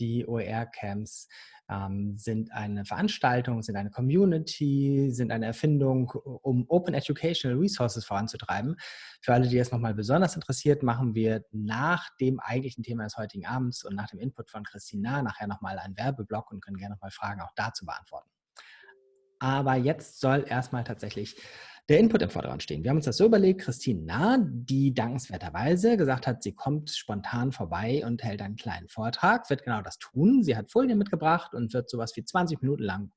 Die OER-Camps ähm, sind eine Veranstaltung, sind eine Community, sind eine Erfindung, um Open Educational Resources voranzutreiben. Für alle, die es nochmal besonders interessiert, machen wir nach dem eigentlichen Thema des heutigen Abends und nach dem Input von Christina nachher nochmal einen Werbeblock und können gerne nochmal Fragen auch dazu beantworten. Aber jetzt soll erstmal tatsächlich der Input im Vordergrund stehen. Wir haben uns das so überlegt, Christine Nah, die dankenswerterweise gesagt hat, sie kommt spontan vorbei und hält einen kleinen Vortrag, wird genau das tun. Sie hat Folien mitgebracht und wird sowas wie 20 Minuten lang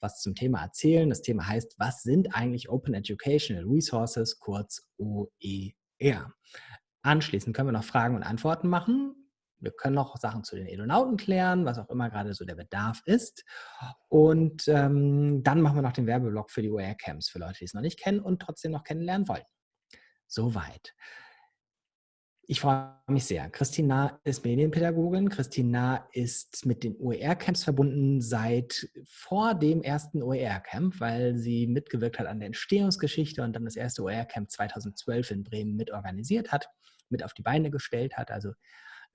was zum Thema erzählen. Das Thema heißt, was sind eigentlich Open Educational Resources, kurz OER. Anschließend können wir noch Fragen und Antworten machen. Wir können noch Sachen zu den Edonauten klären, was auch immer gerade so der Bedarf ist. Und ähm, dann machen wir noch den Werbeblock für die OER-Camps, für Leute, die es noch nicht kennen und trotzdem noch kennenlernen wollen. Soweit. Ich freue mich sehr. Christina ist Medienpädagogin. Christina ist mit den OER-Camps verbunden seit vor dem ersten OER-Camp, weil sie mitgewirkt hat an der Entstehungsgeschichte und dann das erste OER-Camp 2012 in Bremen mitorganisiert hat, mit auf die Beine gestellt hat. Also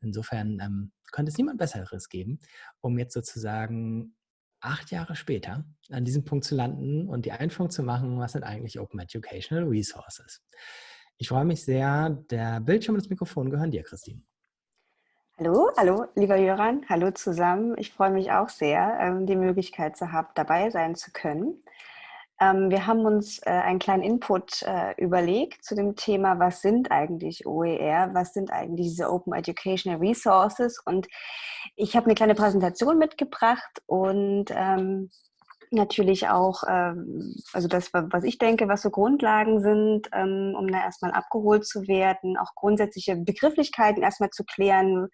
Insofern ähm, könnte es niemand Besseres geben, um jetzt sozusagen acht Jahre später an diesem Punkt zu landen und die Einführung zu machen, was sind eigentlich Open Educational Resources. Ich freue mich sehr. Der Bildschirm und das Mikrofon gehören dir, Christine. Hallo, hallo, lieber Jöran, hallo zusammen. Ich freue mich auch sehr, ähm, die Möglichkeit zu haben, dabei sein zu können. Ähm, wir haben uns äh, einen kleinen Input äh, überlegt zu dem Thema, was sind eigentlich OER, was sind eigentlich diese Open Educational Resources? Und ich habe eine kleine Präsentation mitgebracht und ähm, natürlich auch, ähm, also das, was ich denke, was so Grundlagen sind, um da erstmal abgeholt zu werden, auch grundsätzliche Begrifflichkeiten erstmal zu klären,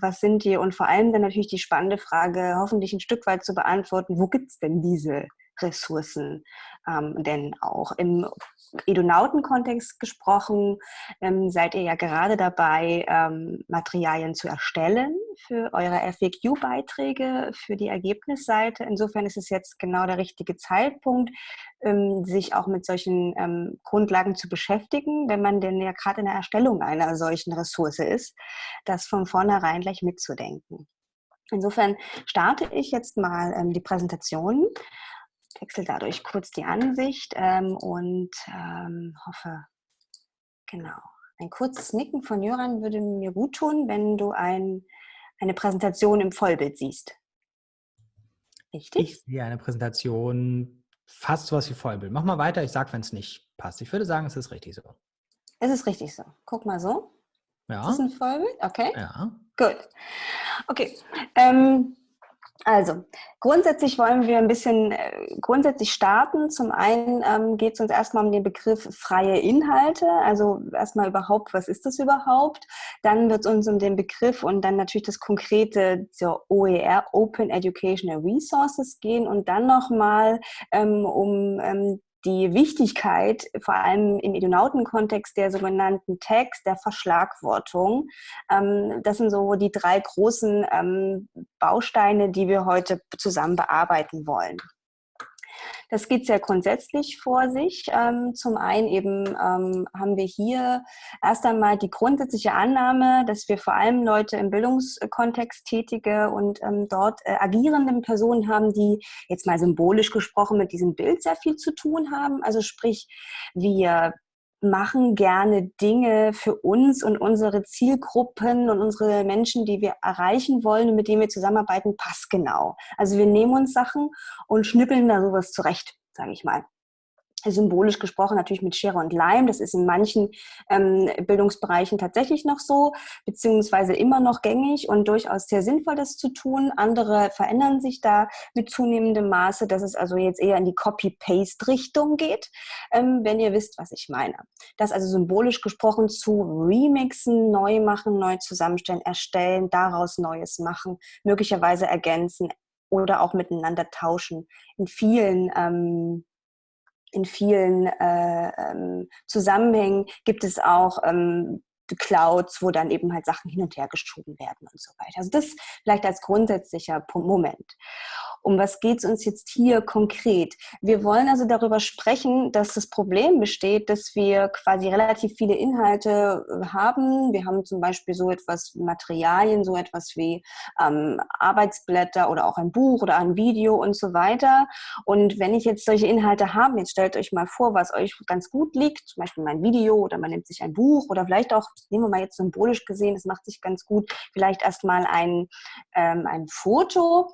was sind die? Und vor allem dann natürlich die spannende Frage, hoffentlich ein Stück weit zu beantworten, wo gibt es denn diese Ressourcen ähm, denn auch. Im Edonauten-Kontext gesprochen, ähm, seid ihr ja gerade dabei, ähm, Materialien zu erstellen für eure FAQ-Beiträge, für die Ergebnisseite. Insofern ist es jetzt genau der richtige Zeitpunkt, ähm, sich auch mit solchen ähm, Grundlagen zu beschäftigen, wenn man denn ja gerade in der Erstellung einer solchen Ressource ist, das von vornherein gleich mitzudenken. Insofern starte ich jetzt mal ähm, die Präsentation wechsle dadurch kurz die Ansicht ähm, und ähm, hoffe, genau. Ein kurzes Nicken von Jöran würde mir gut tun, wenn du ein, eine Präsentation im Vollbild siehst. Richtig? Ich sehe eine Präsentation fast so was wie Vollbild. Mach mal weiter, ich sage, wenn es nicht passt. Ich würde sagen, es ist richtig so. Es ist richtig so. Guck mal so. Ja. Ist das ein Vollbild? Okay. Ja. Gut. Okay. Ähm, also, grundsätzlich wollen wir ein bisschen äh, grundsätzlich starten. Zum einen ähm, geht es uns erstmal um den Begriff freie Inhalte. Also erstmal überhaupt, was ist das überhaupt? Dann wird es uns um den Begriff und dann natürlich das konkrete zur OER, Open Educational Resources gehen und dann nochmal ähm, um ähm, die Wichtigkeit, vor allem im Edonauten-Kontext der sogenannten Tags, der Verschlagwortung. Ähm, das sind so die drei großen ähm, Bausteine, die wir heute zusammen bearbeiten wollen. Das geht sehr grundsätzlich vor sich. Ähm, zum einen eben ähm, haben wir hier erst einmal die grundsätzliche Annahme, dass wir vor allem Leute im Bildungskontext tätige und ähm, dort äh, agierende Personen haben, die jetzt mal symbolisch gesprochen mit diesem Bild sehr viel zu tun haben. Also sprich, wir machen gerne Dinge für uns und unsere Zielgruppen und unsere Menschen, die wir erreichen wollen und mit denen wir zusammenarbeiten, passgenau. Also wir nehmen uns Sachen und schnippeln da sowas zurecht, sage ich mal symbolisch gesprochen natürlich mit Schere und Leim. Das ist in manchen ähm, Bildungsbereichen tatsächlich noch so, beziehungsweise immer noch gängig und durchaus sehr sinnvoll, das zu tun. Andere verändern sich da mit zunehmendem Maße, dass es also jetzt eher in die Copy-Paste-Richtung geht, ähm, wenn ihr wisst, was ich meine. Das also symbolisch gesprochen zu remixen, neu machen, neu zusammenstellen, erstellen, daraus Neues machen, möglicherweise ergänzen oder auch miteinander tauschen. In vielen ähm, in vielen äh, ähm, Zusammenhängen gibt es auch ähm, Clouds, wo dann eben halt Sachen hin und her geschoben werden und so weiter. Also das vielleicht als grundsätzlicher Moment. um was geht es uns jetzt hier konkret? Wir wollen also darüber sprechen, dass das Problem besteht, dass wir quasi relativ viele Inhalte äh, haben. Wir haben zum Beispiel so etwas wie Materialien, so etwas wie ähm, Arbeitsblätter oder auch ein Buch oder ein Video und so weiter. Und wenn ich jetzt solche Inhalte habe, jetzt stellt euch mal vor, was euch ganz gut liegt, zum Beispiel mein Video oder man nimmt sich ein Buch oder vielleicht auch, nehmen wir mal jetzt symbolisch gesehen, das macht sich ganz gut, vielleicht erstmal ein, ähm, ein Foto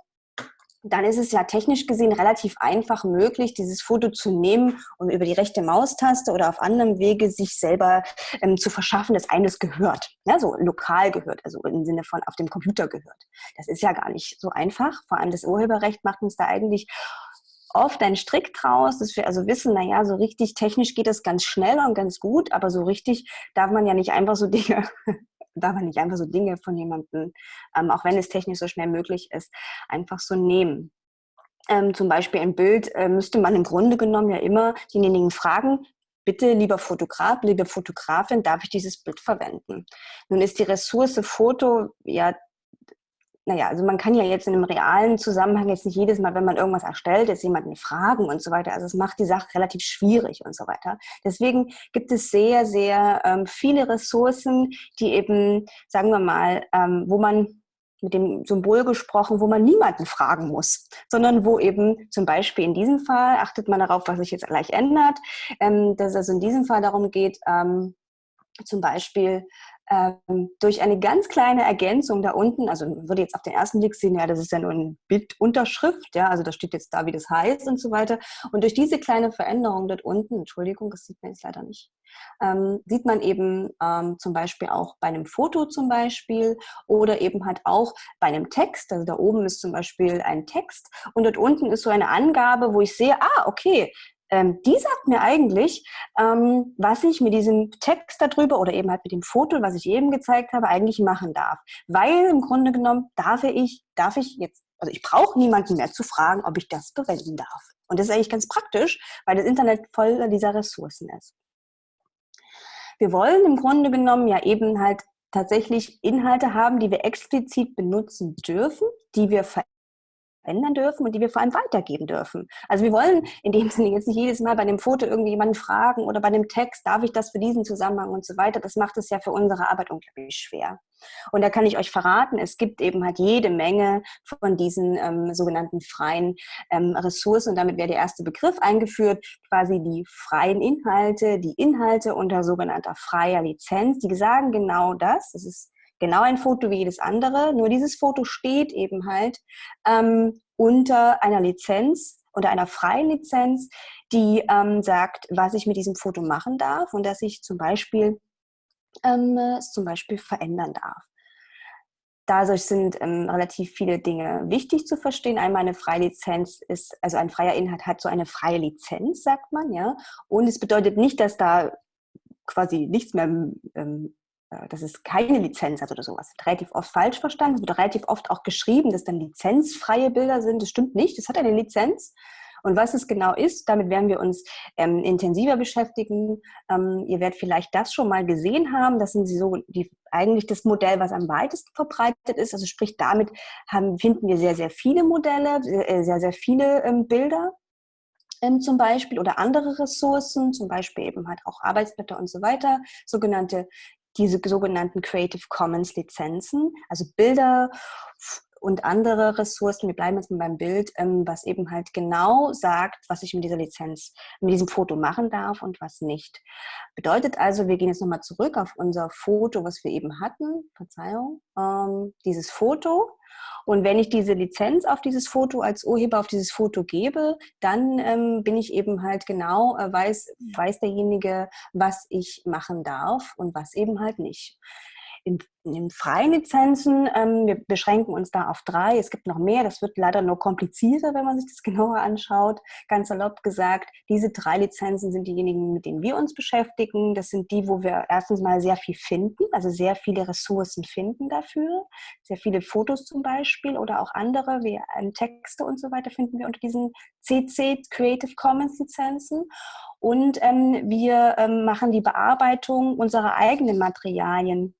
dann ist es ja technisch gesehen relativ einfach möglich, dieses Foto zu nehmen und über die rechte Maustaste oder auf anderem Wege sich selber ähm, zu verschaffen, dass eines gehört. Ja, so lokal gehört, also im Sinne von auf dem Computer gehört. Das ist ja gar nicht so einfach. Vor allem das Urheberrecht macht uns da eigentlich oft einen Strick draus, dass wir also wissen, naja, so richtig technisch geht das ganz schnell und ganz gut, aber so richtig darf man ja nicht einfach so Dinge darf man nicht einfach so Dinge von jemandem, ähm, auch wenn es technisch so schnell möglich ist, einfach so nehmen. Ähm, zum Beispiel ein Bild äh, müsste man im Grunde genommen ja immer denjenigen fragen, bitte, lieber Fotograf, liebe Fotografin, darf ich dieses Bild verwenden? Nun ist die Ressource Foto ja naja, also man kann ja jetzt in einem realen Zusammenhang jetzt nicht jedes Mal, wenn man irgendwas erstellt, jetzt jemanden fragen und so weiter. Also es macht die Sache relativ schwierig und so weiter. Deswegen gibt es sehr, sehr ähm, viele Ressourcen, die eben, sagen wir mal, ähm, wo man mit dem Symbol gesprochen, wo man niemanden fragen muss, sondern wo eben zum Beispiel in diesem Fall, achtet man darauf, was sich jetzt gleich ändert, ähm, dass es also in diesem Fall darum geht, ähm, zum Beispiel ähm, durch eine ganz kleine Ergänzung da unten, also würde jetzt auf den ersten Blick sehen, ja, das ist ja nur ein Bildunterschrift, ja, also da steht jetzt da, wie das heißt und so weiter. Und durch diese kleine Veränderung dort unten, Entschuldigung, das sieht man jetzt leider nicht, ähm, sieht man eben ähm, zum Beispiel auch bei einem Foto zum Beispiel oder eben halt auch bei einem Text, also da oben ist zum Beispiel ein Text und dort unten ist so eine Angabe, wo ich sehe, ah, okay, ähm, die sagt mir eigentlich, ähm, was ich mit diesem Text darüber oder eben halt mit dem Foto, was ich eben gezeigt habe, eigentlich machen darf. Weil im Grunde genommen darf ich, darf ich jetzt, also ich brauche niemanden mehr zu fragen, ob ich das verwenden darf. Und das ist eigentlich ganz praktisch, weil das Internet voll dieser Ressourcen ist. Wir wollen im Grunde genommen ja eben halt tatsächlich Inhalte haben, die wir explizit benutzen dürfen, die wir verändern ändern dürfen und die wir vor allem weitergeben dürfen. Also wir wollen in dem Sinne jetzt nicht jedes Mal bei dem Foto irgendwie jemanden fragen oder bei dem Text, darf ich das für diesen Zusammenhang und so weiter. Das macht es ja für unsere Arbeit unglaublich schwer. Und da kann ich euch verraten, es gibt eben halt jede Menge von diesen ähm, sogenannten freien ähm, Ressourcen. Und damit wäre der erste Begriff eingeführt, quasi die freien Inhalte, die Inhalte unter sogenannter freier Lizenz. Die sagen genau das. Das ist genau ein Foto wie jedes andere, nur dieses Foto steht eben halt ähm, unter einer Lizenz, unter einer freien Lizenz, die ähm, sagt, was ich mit diesem Foto machen darf und dass ich zum Beispiel ähm, es zum Beispiel verändern darf. Dadurch sind ähm, relativ viele Dinge wichtig zu verstehen. Einmal eine freie Lizenz ist, also ein freier Inhalt hat so eine freie Lizenz, sagt man, ja. Und es bedeutet nicht, dass da quasi nichts mehr ähm, äh, dass es keine Lizenz hat oder sowas. Das wird relativ oft falsch verstanden. Es wird relativ oft auch geschrieben, dass dann lizenzfreie Bilder sind. Das stimmt nicht. Das hat eine Lizenz. Und was es genau ist, damit werden wir uns ähm, intensiver beschäftigen. Ähm, ihr werdet vielleicht das schon mal gesehen haben. Das sind so die, eigentlich das Modell, was am weitesten verbreitet ist. Also sprich, damit haben, finden wir sehr, sehr viele Modelle, sehr, sehr, sehr viele ähm, Bilder ähm, zum Beispiel oder andere Ressourcen, zum Beispiel eben halt auch Arbeitsblätter und so weiter, sogenannte diese sogenannten Creative Commons Lizenzen, also Bilder und andere Ressourcen, wir bleiben jetzt mal beim Bild, ähm, was eben halt genau sagt, was ich mit dieser Lizenz, mit diesem Foto machen darf und was nicht. Bedeutet also, wir gehen jetzt nochmal zurück auf unser Foto, was wir eben hatten, Verzeihung, ähm, dieses Foto und wenn ich diese Lizenz auf dieses Foto als Urheber auf dieses Foto gebe, dann ähm, bin ich eben halt genau, äh, weiß, weiß derjenige, was ich machen darf und was eben halt nicht in, in freien Lizenzen, ähm, wir beschränken uns da auf drei. Es gibt noch mehr, das wird leider nur komplizierter, wenn man sich das genauer anschaut. Ganz salopp gesagt, diese drei Lizenzen sind diejenigen, mit denen wir uns beschäftigen. Das sind die, wo wir erstens mal sehr viel finden, also sehr viele Ressourcen finden dafür. Sehr viele Fotos zum Beispiel oder auch andere, wie ähm, Texte und so weiter finden wir unter diesen CC Creative Commons Lizenzen. Und ähm, wir ähm, machen die Bearbeitung unserer eigenen Materialien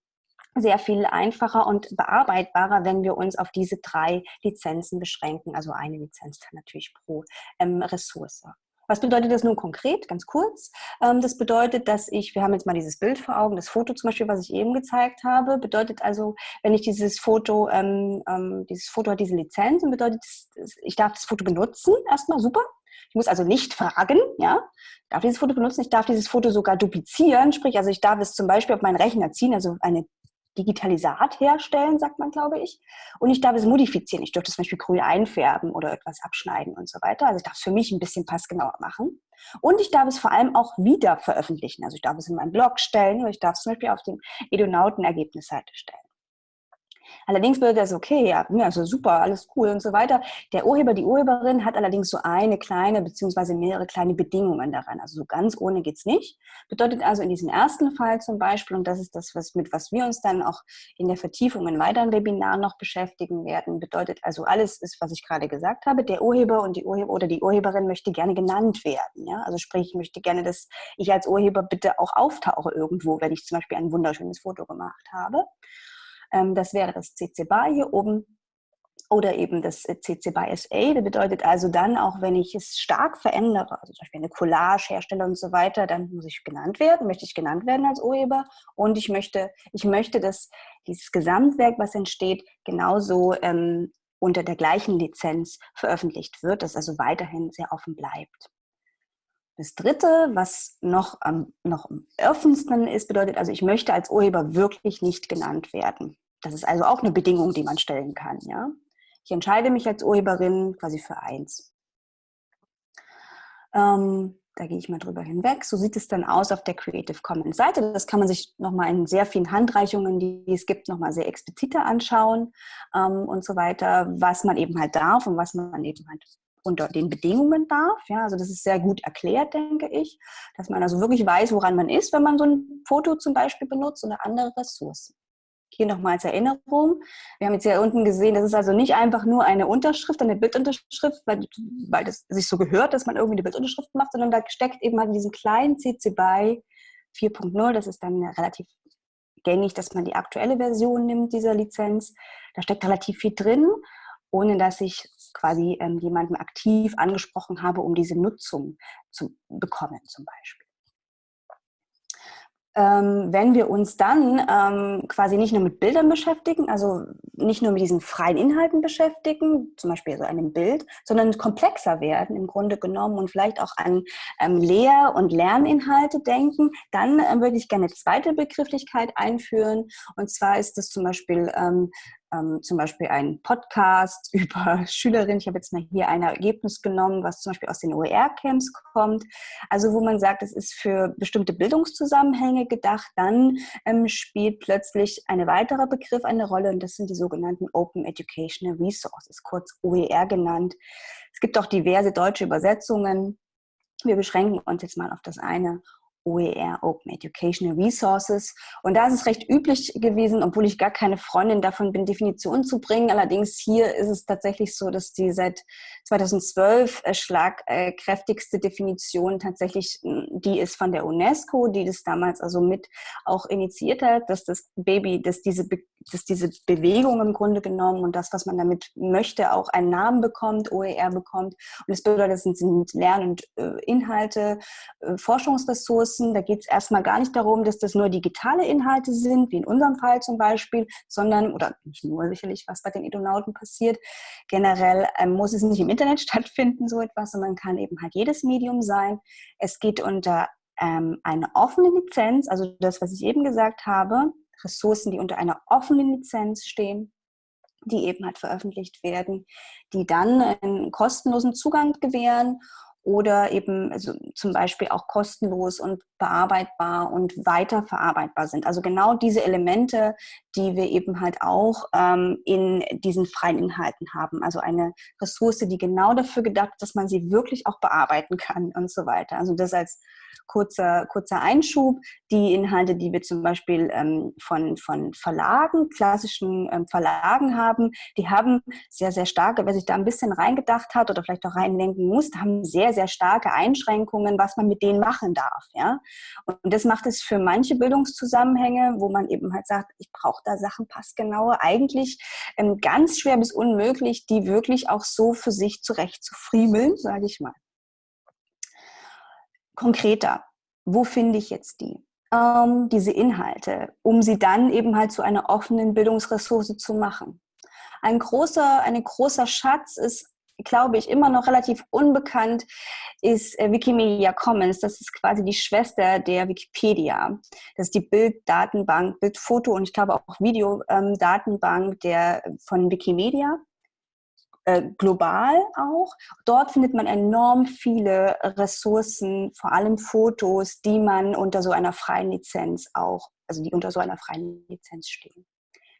sehr viel einfacher und bearbeitbarer, wenn wir uns auf diese drei Lizenzen beschränken. Also eine Lizenz dann natürlich pro ähm, Ressource. Was bedeutet das nun konkret? Ganz kurz. Ähm, das bedeutet, dass ich, wir haben jetzt mal dieses Bild vor Augen, das Foto zum Beispiel, was ich eben gezeigt habe, bedeutet also, wenn ich dieses Foto, ähm, ähm, dieses Foto hat diese Lizenz und bedeutet, ich darf das Foto benutzen, erstmal super. Ich muss also nicht fragen, ja, darf dieses Foto benutzen, ich darf dieses Foto sogar duplizieren, sprich, also ich darf es zum Beispiel auf meinen Rechner ziehen, also eine Digitalisat herstellen, sagt man, glaube ich. Und ich darf es modifizieren. Ich dürfte zum Beispiel grün einfärben oder etwas abschneiden und so weiter. Also ich darf es für mich ein bisschen passgenauer machen. Und ich darf es vor allem auch wieder veröffentlichen. Also ich darf es in meinen Blog stellen oder ich darf es zum Beispiel auf dem Edonauten-Ergebnisseite stellen. Allerdings würde das okay, ja, also super, alles cool und so weiter. Der Urheber, die Urheberin hat allerdings so eine kleine beziehungsweise mehrere kleine Bedingungen daran. Also so ganz ohne geht's nicht. Bedeutet also in diesem ersten Fall zum Beispiel, und das ist das, was, mit was wir uns dann auch in der Vertiefung in weiteren Webinaren noch beschäftigen werden, bedeutet also alles ist, was ich gerade gesagt habe. Der Urheber und die Urheber oder die Urheberin möchte gerne genannt werden. Ja? Also sprich, ich möchte gerne, dass ich als Urheber bitte auch auftauche irgendwo, wenn ich zum Beispiel ein wunderschönes Foto gemacht habe. Ähm, das wäre das CC BY hier oben oder eben das äh, CC BY SA. Das bedeutet also dann, auch wenn ich es stark verändere, also zum Beispiel eine Collage herstelle und so weiter, dann muss ich genannt werden, möchte ich genannt werden als Urheber und ich möchte, ich möchte, dass dieses Gesamtwerk, was entsteht, genauso ähm, unter der gleichen Lizenz veröffentlicht wird, das also weiterhin sehr offen bleibt. Das dritte, was noch am, noch am offensten ist, bedeutet also, ich möchte als Urheber wirklich nicht genannt werden. Das ist also auch eine Bedingung, die man stellen kann. Ja? Ich entscheide mich als Urheberin quasi für eins. Ähm, da gehe ich mal drüber hinweg. So sieht es dann aus auf der Creative Commons Seite. Das kann man sich nochmal in sehr vielen Handreichungen, die es gibt, nochmal sehr expliziter anschauen ähm, und so weiter, was man eben halt darf und was man eben halt unter den Bedingungen darf. Ja, also das ist sehr gut erklärt, denke ich, dass man also wirklich weiß, woran man ist, wenn man so ein Foto zum Beispiel benutzt oder andere Ressourcen. Hier nochmal als Erinnerung. Wir haben jetzt hier unten gesehen, das ist also nicht einfach nur eine Unterschrift, eine Bildunterschrift, weil, weil das sich so gehört, dass man irgendwie eine Bildunterschrift macht, sondern da steckt eben halt in diesem kleinen CC BY 4.0, das ist dann relativ gängig, dass man die aktuelle Version nimmt dieser Lizenz. Da steckt relativ viel drin ohne dass ich quasi ähm, jemanden aktiv angesprochen habe, um diese Nutzung zu bekommen zum Beispiel. Ähm, wenn wir uns dann ähm, quasi nicht nur mit Bildern beschäftigen, also nicht nur mit diesen freien Inhalten beschäftigen, zum Beispiel so einem Bild, sondern komplexer werden im Grunde genommen und vielleicht auch an ähm, Lehr- und Lerninhalte denken, dann äh, würde ich gerne eine zweite Begrifflichkeit einführen. Und zwar ist das zum Beispiel ähm, zum Beispiel ein Podcast über Schülerinnen. Ich habe jetzt mal hier ein Ergebnis genommen, was zum Beispiel aus den OER-Camps kommt. Also wo man sagt, es ist für bestimmte Bildungszusammenhänge gedacht. Dann ähm, spielt plötzlich ein weiterer Begriff eine Rolle und das sind die sogenannten Open Educational Resources, kurz OER genannt. Es gibt auch diverse deutsche Übersetzungen. Wir beschränken uns jetzt mal auf das eine OER, Open Educational Resources. Und da ist es recht üblich gewesen, obwohl ich gar keine Freundin davon bin, Definitionen zu bringen. Allerdings hier ist es tatsächlich so, dass die seit 2012 äh, schlagkräftigste Definition tatsächlich hm, die ist von der UNESCO, die das damals also mit auch initiiert hat, dass das Baby, dass diese, dass diese Bewegung im Grunde genommen und das, was man damit möchte, auch einen Namen bekommt, OER bekommt. Und das bedeutet, das sind Lern- und äh, Inhalte, äh, Forschungsressourcen. Da geht es erstmal gar nicht darum, dass das nur digitale Inhalte sind, wie in unserem Fall zum Beispiel, sondern, oder nicht nur sicherlich, was bei den Edonauten passiert, generell ähm, muss es nicht im Internet stattfinden, so etwas, sondern kann eben halt jedes Medium sein. Es geht unter ähm, eine offene Lizenz, also das, was ich eben gesagt habe, Ressourcen, die unter einer offenen Lizenz stehen, die eben halt veröffentlicht werden, die dann einen kostenlosen Zugang gewähren oder eben also zum Beispiel auch kostenlos und bearbeitbar und weiterverarbeitbar sind. Also genau diese Elemente, die wir eben halt auch ähm, in diesen freien Inhalten haben. Also eine Ressource, die genau dafür gedacht ist, dass man sie wirklich auch bearbeiten kann und so weiter. Also das als kurzer, kurzer Einschub. Die Inhalte, die wir zum Beispiel ähm, von, von Verlagen, klassischen ähm, Verlagen haben, die haben sehr, sehr starke, wer sich da ein bisschen reingedacht hat oder vielleicht auch reindenken muss, haben sehr, sehr starke Einschränkungen, was man mit denen machen darf. Ja? Und das macht es für manche Bildungszusammenhänge, wo man eben halt sagt, ich brauche da Sachen passgenaue, eigentlich ähm, ganz schwer bis unmöglich, die wirklich auch so für sich zurecht zu friemeln, sage ich mal. Konkreter, wo finde ich jetzt die? Ähm, diese Inhalte, um sie dann eben halt zu einer offenen Bildungsressource zu machen. Ein großer, ein großer Schatz ist glaube ich, immer noch relativ unbekannt, ist äh, Wikimedia Commons. Das ist quasi die Schwester der Wikipedia. Das ist die Bilddatenbank, Bildfoto und ich glaube auch Videodatenbank ähm, der von Wikimedia. Äh, global auch. Dort findet man enorm viele Ressourcen, vor allem Fotos, die man unter so einer freien Lizenz auch, also die unter so einer freien Lizenz stehen.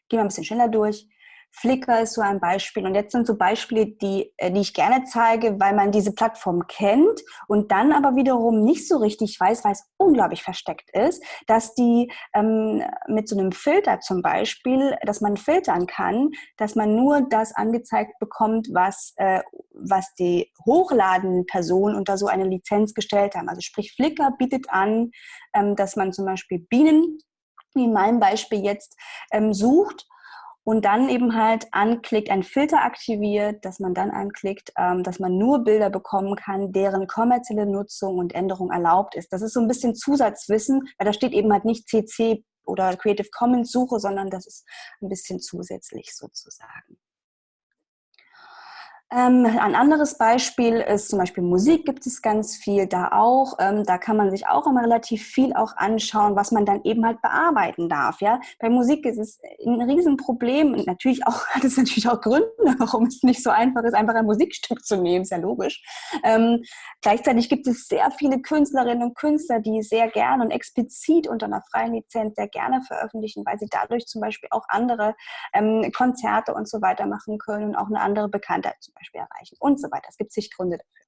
Gehen wir ein bisschen schneller durch. Flickr ist so ein Beispiel. Und jetzt sind so Beispiele, die, äh, die ich gerne zeige, weil man diese Plattform kennt und dann aber wiederum nicht so richtig weiß, weil es unglaublich versteckt ist, dass die ähm, mit so einem Filter zum Beispiel, dass man filtern kann, dass man nur das angezeigt bekommt, was, äh, was die hochladenden Personen unter so eine Lizenz gestellt haben. Also sprich, Flickr bietet an, ähm, dass man zum Beispiel Bienen, wie in meinem Beispiel jetzt, ähm, sucht und dann eben halt anklickt, ein Filter aktiviert, dass man dann anklickt, ähm, dass man nur Bilder bekommen kann, deren kommerzielle Nutzung und Änderung erlaubt ist. Das ist so ein bisschen Zusatzwissen, weil da steht eben halt nicht CC oder Creative Commons Suche, sondern das ist ein bisschen zusätzlich sozusagen. Ähm, ein anderes Beispiel ist zum Beispiel Musik gibt es ganz viel da auch. Ähm, da kann man sich auch immer relativ viel auch anschauen, was man dann eben halt bearbeiten darf. Ja, bei Musik ist es ein Riesenproblem und natürlich auch hat es natürlich auch Gründe, warum es nicht so einfach ist, einfach ein Musikstück zu nehmen. Ist ja logisch. Ähm, gleichzeitig gibt es sehr viele Künstlerinnen und Künstler, die sehr gerne und explizit unter einer freien Lizenz sehr gerne veröffentlichen, weil sie dadurch zum Beispiel auch andere ähm, Konzerte und so weiter machen können und auch eine andere Bekanntheit Beispiel erreichen und so weiter. Es gibt sich Gründe dafür.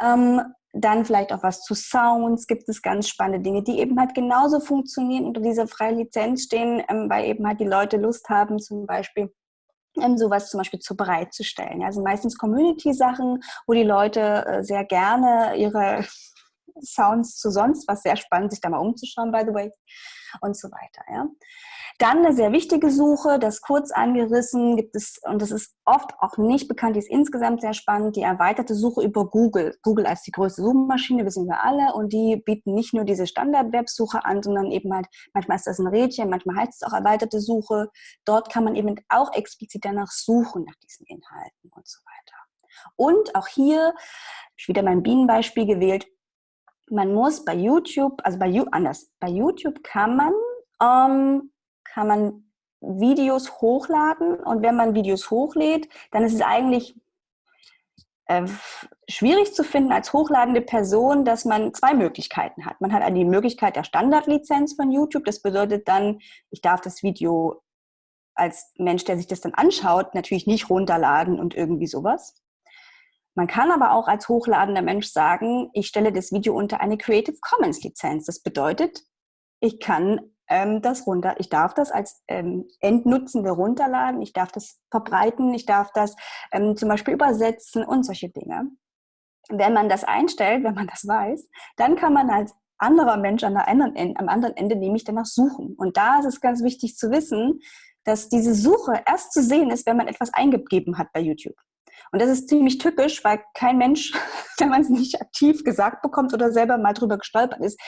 Ähm, dann vielleicht auch was zu Sounds, gibt es ganz spannende Dinge, die eben halt genauso funktionieren unter dieser freien Lizenz stehen, ähm, weil eben halt die Leute Lust haben, zum Beispiel ähm, sowas zum Beispiel zu bereitzustellen. Also meistens Community-Sachen, wo die Leute äh, sehr gerne ihre Sounds zu sonst was sehr spannend, sich da mal umzuschauen, by the way, und so weiter. Ja. Dann eine sehr wichtige Suche, das kurz angerissen gibt es, und das ist oft auch nicht bekannt, die ist insgesamt sehr spannend, die erweiterte Suche über Google. Google als die größte Suchmaschine, wissen wir alle, und die bieten nicht nur diese Standard-Websuche an, sondern eben halt, manchmal ist das ein Rädchen, manchmal heißt es auch erweiterte Suche. Dort kann man eben auch explizit danach suchen, nach diesen Inhalten und so weiter. Und auch hier, ich wieder mein Bienenbeispiel gewählt, man muss bei YouTube, also bei anders, bei YouTube kann man ähm, kann man Videos hochladen und wenn man Videos hochlädt, dann ist es eigentlich äh, schwierig zu finden als hochladende Person, dass man zwei Möglichkeiten hat. Man hat die Möglichkeit der Standardlizenz von YouTube. Das bedeutet dann, ich darf das Video als Mensch, der sich das dann anschaut, natürlich nicht runterladen und irgendwie sowas. Man kann aber auch als hochladender Mensch sagen, ich stelle das Video unter eine Creative Commons Lizenz. Das bedeutet, ich kann ähm, das runter. Ich darf das als ähm, Endnutzende runterladen, ich darf das verbreiten, ich darf das ähm, zum Beispiel übersetzen und solche Dinge. Wenn man das einstellt, wenn man das weiß, dann kann man als anderer Mensch an der anderen Ende, am anderen Ende nämlich danach suchen. Und da ist es ganz wichtig zu wissen, dass diese Suche erst zu sehen ist, wenn man etwas eingegeben hat bei YouTube. Und das ist ziemlich tückisch, weil kein Mensch, wenn man es nicht aktiv gesagt bekommt oder selber mal drüber gestolpert ist,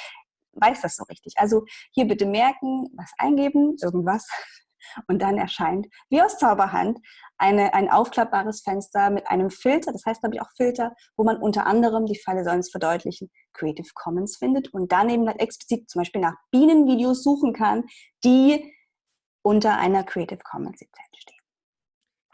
weiß das so richtig. Also hier bitte merken, was eingeben, irgendwas. Und dann erscheint wie aus Zauberhand eine, ein aufklappbares Fenster mit einem Filter, das heißt glaube ich auch Filter, wo man unter anderem, die Falle soll es verdeutlichen, Creative Commons findet und daneben dann explizit zum Beispiel nach Bienenvideos suchen kann, die unter einer Creative Commons Lizenz stehen.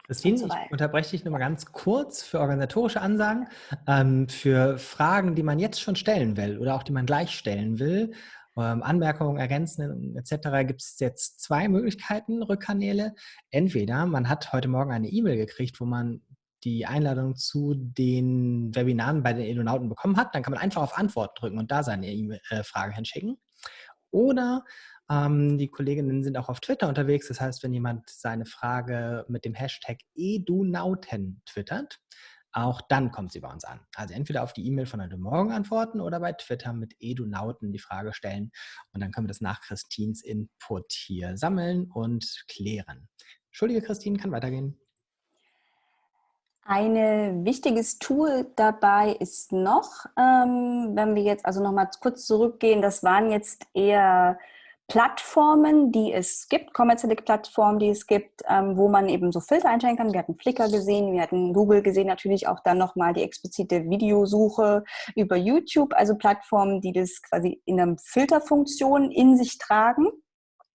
Christine, so ich unterbreche dich nochmal ganz kurz für organisatorische Ansagen. Ähm, für Fragen, die man jetzt schon stellen will oder auch die man gleich stellen will, ähm, Anmerkungen, Ergänzen etc. gibt es jetzt zwei Möglichkeiten, Rückkanäle. Entweder man hat heute Morgen eine E-Mail gekriegt, wo man die Einladung zu den Webinaren bei den Edonauten bekommen hat, dann kann man einfach auf Antwort drücken und da seine e äh, Frage hinschicken. Oder ähm, die Kolleginnen sind auch auf Twitter unterwegs. Das heißt, wenn jemand seine Frage mit dem Hashtag EduNauten twittert, auch dann kommt sie bei uns an. Also entweder auf die E-Mail von heute Morgen antworten oder bei Twitter mit Edunauten die Frage stellen und dann können wir das nach Christins Input hier sammeln und klären. Entschuldige, Christine, kann weitergehen. Ein wichtiges Tool dabei ist noch, ähm, wenn wir jetzt also nochmal kurz zurückgehen, das waren jetzt eher Plattformen, die es gibt, kommerzielle Plattformen, die es gibt, ähm, wo man eben so Filter einstellen kann. Wir hatten Flickr gesehen, wir hatten Google gesehen, natürlich auch dann nochmal die explizite Videosuche über YouTube, also Plattformen, die das quasi in einer Filterfunktion in sich tragen.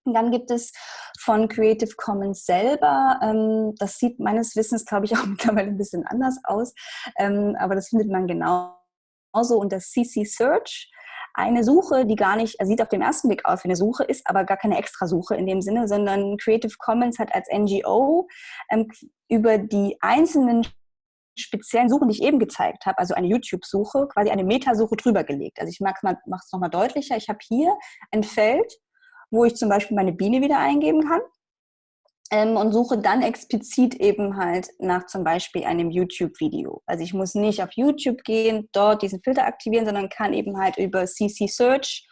Und dann gibt es von Creative Commons selber, ähm, das sieht meines Wissens, glaube ich, auch mittlerweile ein bisschen anders aus, ähm, aber das findet man genauso unter CC Search eine Suche, die gar nicht, sieht auf den ersten Blick aus wie eine Suche, ist aber gar keine Extrasuche in dem Sinne, sondern Creative Commons hat als NGO ähm, über die einzelnen speziellen Suchen, die ich eben gezeigt habe, also eine YouTube-Suche, quasi eine Metasuche drüber gelegt. Also ich mache es nochmal deutlicher. Ich habe hier ein Feld, wo ich zum Beispiel meine Biene wieder eingeben kann ähm, und suche dann explizit eben halt nach zum Beispiel einem YouTube-Video. Also ich muss nicht auf YouTube gehen, dort diesen Filter aktivieren, sondern kann eben halt über CC Search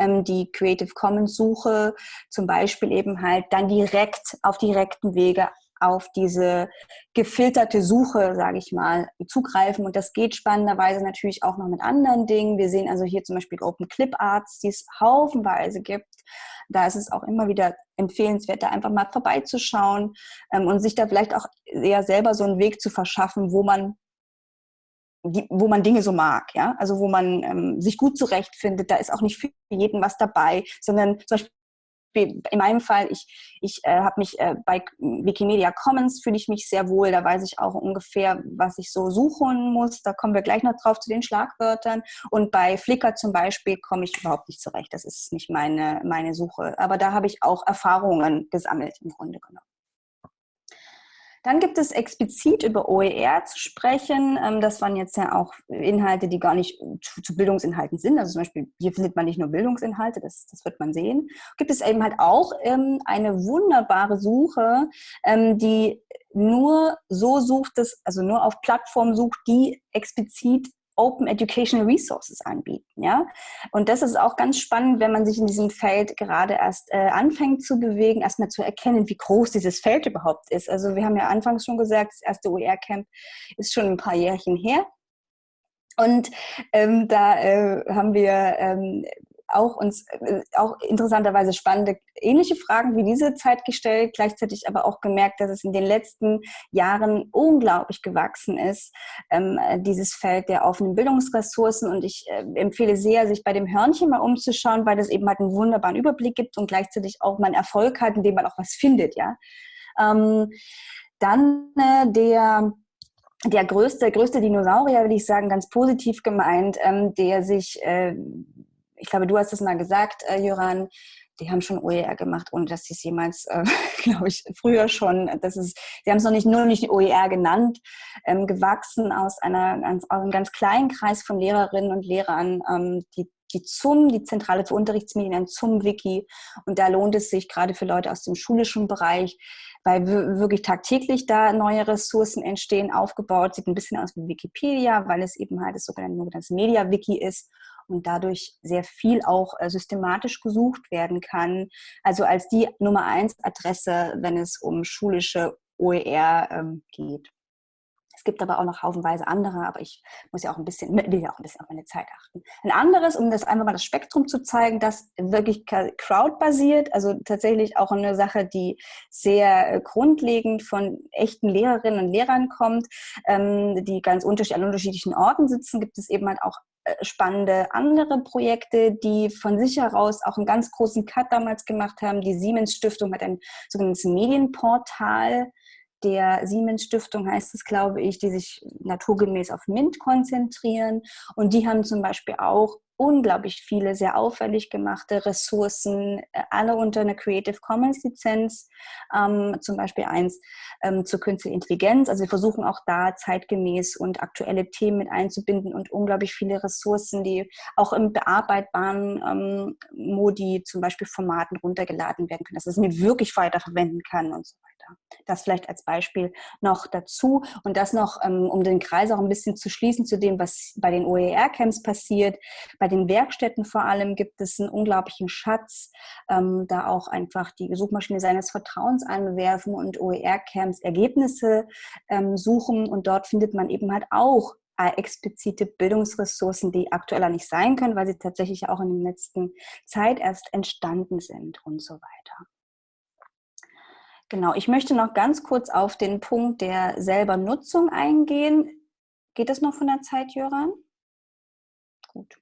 ähm, die Creative Commons Suche zum Beispiel eben halt dann direkt auf direkten Wege auf diese gefilterte Suche, sage ich mal, zugreifen. Und das geht spannenderweise natürlich auch noch mit anderen Dingen. Wir sehen also hier zum Beispiel Open Clip Arts, die es haufenweise gibt. Da ist es auch immer wieder empfehlenswert, da einfach mal vorbeizuschauen ähm, und sich da vielleicht auch eher selber so einen Weg zu verschaffen, wo man wo man Dinge so mag, ja, also wo man ähm, sich gut zurechtfindet. Da ist auch nicht für jeden was dabei, sondern zum Beispiel in meinem Fall, ich, ich äh, habe mich äh, bei Wikimedia Commons fühle ich mich sehr wohl. Da weiß ich auch ungefähr, was ich so suchen muss. Da kommen wir gleich noch drauf zu den Schlagwörtern. Und bei Flickr zum Beispiel komme ich überhaupt nicht zurecht. Das ist nicht meine, meine Suche. Aber da habe ich auch Erfahrungen gesammelt im Grunde genommen. Dann gibt es explizit über OER zu sprechen. Ähm, das waren jetzt ja auch Inhalte, die gar nicht zu Bildungsinhalten sind. Also zum Beispiel, hier findet man nicht nur Bildungsinhalte, das, das wird man sehen. Gibt es eben halt auch ähm, eine wunderbare Suche, ähm, die nur so sucht, dass, also nur auf Plattformen sucht, die explizit Open Educational Resources anbieten. Ja? Und das ist auch ganz spannend, wenn man sich in diesem Feld gerade erst äh, anfängt zu bewegen, erstmal zu erkennen, wie groß dieses Feld überhaupt ist. Also wir haben ja anfangs schon gesagt, das erste OER-Camp ist schon ein paar Jährchen her. Und ähm, da äh, haben wir ähm, auch uns äh, auch interessanterweise spannende ähnliche Fragen wie diese Zeit gestellt, gleichzeitig aber auch gemerkt, dass es in den letzten Jahren unglaublich gewachsen ist, ähm, dieses Feld der offenen Bildungsressourcen. Und ich äh, empfehle sehr, sich bei dem Hörnchen mal umzuschauen, weil das eben halt einen wunderbaren Überblick gibt und gleichzeitig auch einen Erfolg hat, indem man auch was findet, ja. Ähm, dann äh, der der größte, größte Dinosaurier, will ich sagen, ganz positiv gemeint, ähm, der sich äh, ich glaube, du hast es mal gesagt, äh, Jöran, die haben schon OER gemacht, ohne dass sie es jemals, äh, glaube ich, früher schon, das ist, sie haben es noch nicht nur nicht OER genannt, ähm, gewachsen aus, einer, aus einem ganz kleinen Kreis von Lehrerinnen und Lehrern, ähm, die die ZUM, die Zentrale für Unterrichtsmedien, ein ZUM-Wiki. Und da lohnt es sich gerade für Leute aus dem schulischen Bereich, weil wirklich tagtäglich da neue Ressourcen entstehen, aufgebaut. Sieht ein bisschen aus wie Wikipedia, weil es eben halt das sogenannte Media-Wiki ist und dadurch sehr viel auch äh, systematisch gesucht werden kann. Also als die Nummer eins Adresse, wenn es um schulische OER ähm, geht. Es gibt aber auch noch haufenweise andere, aber ich muss ja auch ein bisschen, will ja auch ein bisschen auf meine Zeit achten. Ein anderes, um das einfach mal das Spektrum zu zeigen, das wirklich crowdbasiert, also tatsächlich auch eine Sache, die sehr äh, grundlegend von echten Lehrerinnen und Lehrern kommt, ähm, die ganz unterschiedlich an unterschiedlichen Orten sitzen, gibt es eben halt auch spannende andere Projekte, die von sich heraus auch einen ganz großen Cut damals gemacht haben. Die Siemens Stiftung hat ein sogenanntes Medienportal der Siemens Stiftung heißt es, glaube ich, die sich naturgemäß auf MINT konzentrieren. Und die haben zum Beispiel auch unglaublich viele sehr auffällig gemachte Ressourcen, äh, alle unter einer Creative Commons Lizenz, ähm, zum Beispiel eins ähm, zur künstlichen Intelligenz. Also wir versuchen auch da zeitgemäß und aktuelle Themen mit einzubinden und unglaublich viele Ressourcen, die auch im bearbeitbaren ähm, Modi, zum Beispiel Formaten runtergeladen werden können, dass es mir wirklich weiterverwenden kann und so weiter. Das vielleicht als Beispiel noch dazu und das noch, ähm, um den Kreis auch ein bisschen zu schließen zu dem, was bei den OER-Camps passiert. Bei den Werkstätten vor allem gibt es einen unglaublichen Schatz, ähm, da auch einfach die Suchmaschine seines Vertrauens anwerfen und OER-Camps Ergebnisse ähm, suchen und dort findet man eben halt auch äh, explizite Bildungsressourcen, die aktueller nicht sein können, weil sie tatsächlich auch in der letzten Zeit erst entstanden sind und so weiter. Genau, ich möchte noch ganz kurz auf den Punkt der selber Nutzung eingehen. Geht das noch von der Zeit, Jöran? Gut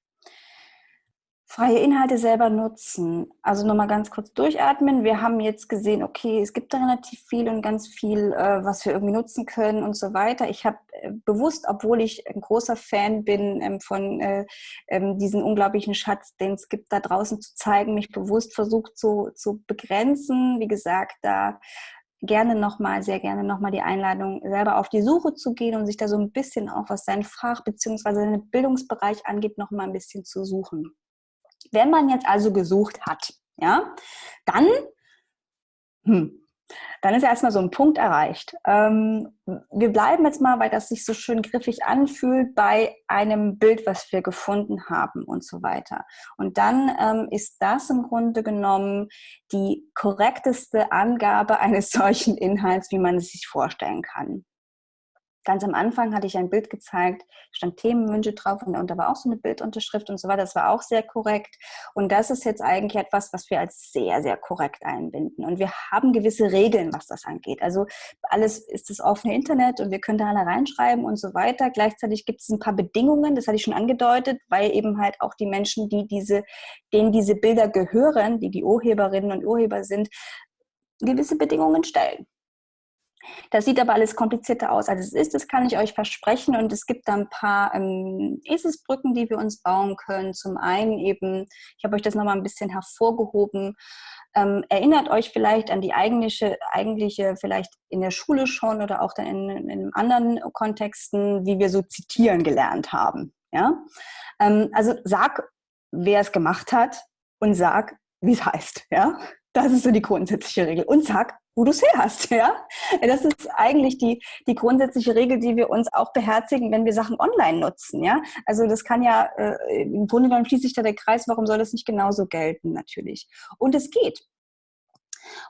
freie Inhalte selber nutzen. Also nochmal ganz kurz durchatmen. Wir haben jetzt gesehen, okay, es gibt da relativ viel und ganz viel, äh, was wir irgendwie nutzen können und so weiter. Ich habe äh, bewusst, obwohl ich ein großer Fan bin ähm, von äh, ähm, diesen unglaublichen Schatz, den es gibt da draußen zu zeigen, mich bewusst versucht zu, zu begrenzen. Wie gesagt, da gerne nochmal, sehr gerne nochmal die Einladung, selber auf die Suche zu gehen und sich da so ein bisschen auch, was sein Fach bzw. seinen Bildungsbereich angeht, nochmal ein bisschen zu suchen. Wenn man jetzt also gesucht hat, ja, dann, hm, dann ist erstmal so ein Punkt erreicht. Ähm, wir bleiben jetzt mal, weil das sich so schön griffig anfühlt, bei einem Bild, was wir gefunden haben und so weiter. Und dann ähm, ist das im Grunde genommen die korrekteste Angabe eines solchen Inhalts, wie man es sich vorstellen kann. Ganz am Anfang hatte ich ein Bild gezeigt, stand Themenwünsche drauf und, da war auch so eine Bildunterschrift und so weiter. Das war auch sehr korrekt. Und das ist jetzt eigentlich etwas, was wir als sehr, sehr korrekt einbinden. Und wir haben gewisse Regeln, was das angeht. Also alles ist das offene Internet und wir können da alle reinschreiben und so weiter. Gleichzeitig gibt es ein paar Bedingungen, das hatte ich schon angedeutet, weil eben halt auch die Menschen, die diese, denen diese Bilder gehören, die die Urheberinnen und Urheber sind, gewisse Bedingungen stellen. Das sieht aber alles komplizierter aus, als es ist. Das kann ich euch versprechen. Und es gibt da ein paar ähm, Eselsbrücken, die wir uns bauen können. Zum einen eben, ich habe euch das nochmal ein bisschen hervorgehoben. Ähm, erinnert euch vielleicht an die eigentliche, eigentliche, vielleicht in der Schule schon oder auch dann in, in anderen Kontexten, wie wir so zitieren gelernt haben. Ja? Ähm, also sag, wer es gemacht hat und sag, wie es heißt. Ja? Das ist so die grundsätzliche Regel. Und sag, wo du es her hast. Ja? Das ist eigentlich die, die grundsätzliche Regel, die wir uns auch beherzigen, wenn wir Sachen online nutzen. Ja? Also das kann ja, äh, im Grunde genommen schließt sich da der Kreis, warum soll das nicht genauso gelten natürlich? Und es geht.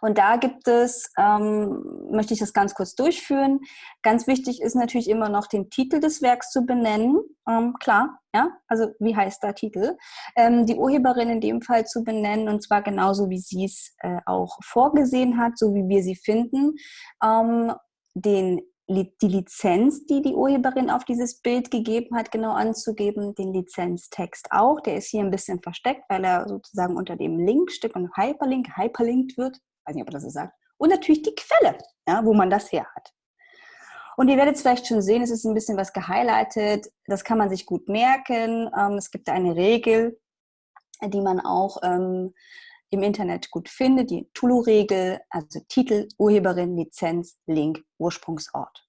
Und da gibt es, ähm, möchte ich das ganz kurz durchführen. Ganz wichtig ist natürlich immer noch den Titel des Werks zu benennen. Ähm, klar, ja, also wie heißt der Titel? Ähm, die Urheberin in dem Fall zu benennen und zwar genauso, wie sie es äh, auch vorgesehen hat, so wie wir sie finden. Ähm, den die Lizenz, die die Urheberin auf dieses Bild gegeben hat, genau anzugeben, den Lizenztext auch. Der ist hier ein bisschen versteckt, weil er sozusagen unter dem Linkstück und Hyperlink hyperlinkt wird weiß nicht, ob er das so sagt. Und natürlich die Quelle, ja, wo man das her hat. Und ihr werdet es vielleicht schon sehen, es ist ein bisschen was gehighlightet. Das kann man sich gut merken. Ähm, es gibt eine Regel, die man auch ähm, im Internet gut findet, die Tulu-Regel, also Titel, Urheberin, Lizenz, Link, Ursprungsort.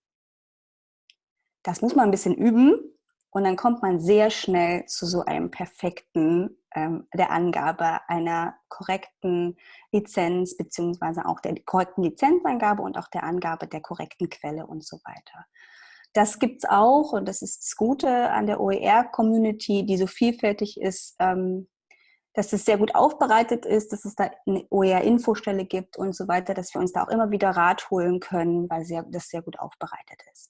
Das muss man ein bisschen üben und dann kommt man sehr schnell zu so einem perfekten ähm, der Angabe einer korrekten Lizenz beziehungsweise auch der korrekten Lizenzangabe und auch der Angabe der korrekten Quelle und so weiter. Das gibt es auch und das ist das Gute an der OER-Community, die so vielfältig ist, ähm, dass es sehr gut aufbereitet ist, dass es da eine OER-Infostelle gibt und so weiter, dass wir uns da auch immer wieder Rat holen können, weil sehr, das sehr gut aufbereitet ist.